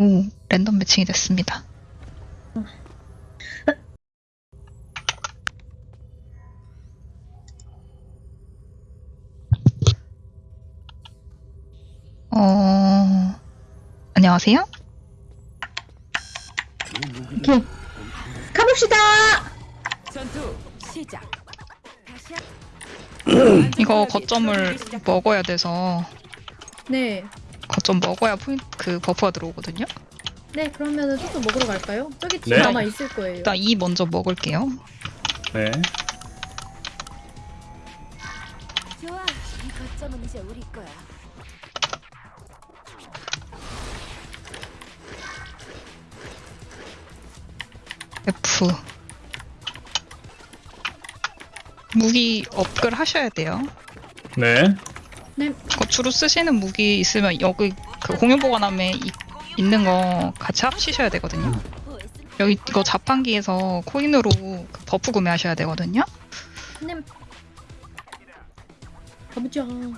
오, 랜덤 매칭이 됐습니다. 어, 안녕하세요? 가봅시다. 전투 시작. 이거 거점을 먹어야 돼서 네. 거점 먹어야 포인트 그 버프가 들어오거든요. 네, 그러면은 조금 먹으러 갈까요? 저기 팀 네. 남아 있을 거예요. 일단 이 먼저 먹을게요. 네. 좋아. 이 거점은 이제 우리 거야. F 무기 업글 하셔야 돼요. 네. 네. 그 주로 쓰시는 무기 있으면 여기 그 공유 보관함에 이- 있는 거 같이 합치셔야 되거든요. 여기 이거 자판기에서 코인으로 그 buff 구매하셔야 되거든요. 네. 가보자. 어이구,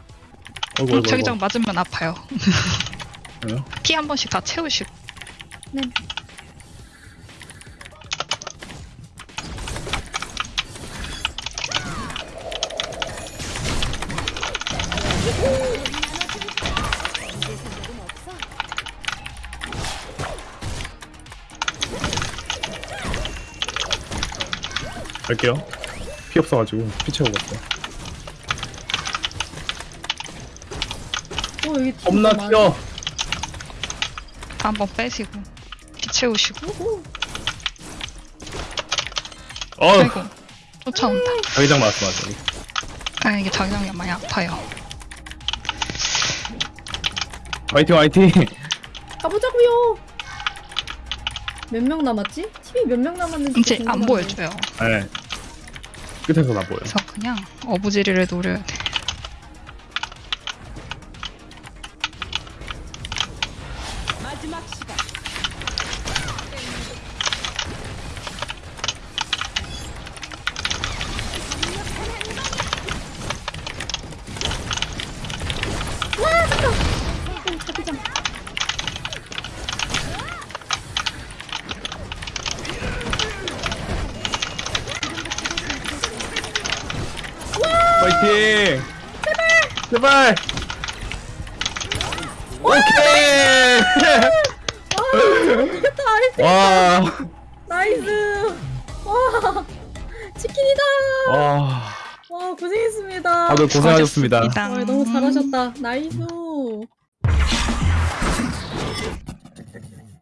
어이구, 어이구. 자기장 맞으면 아파요. 네. 피 한 번씩 다 채우시고. 네. 갈게요. 피 없어가지고 피 채우고 갔어. 어, 여기 겁나 많아. 튀어. 다한번 빼시고 피 채우시고. 어, 아이고 쫓아온다. 자기장 맞았어, 맞아. 여기. 아 이게 자기장이 많이 아파요. 화이팅, 화이팅. 가보자고요. 몇 명 남았지? 팀이 몇 명 남았는지 이제 안. 보여줘요. 네. 끝에서 나 보여. 그래서 그냥 어부지리를 노려야 돼. 마지막 시간. 어, 자기장. 화이팅. 제발. 제발. 오케이. 이겼다, nice. 와. nice. 와. 치킨이다. 와. 와, 고생했습니다. 다들 고생하셨습니다. 와, 너무 잘하셨다. nice.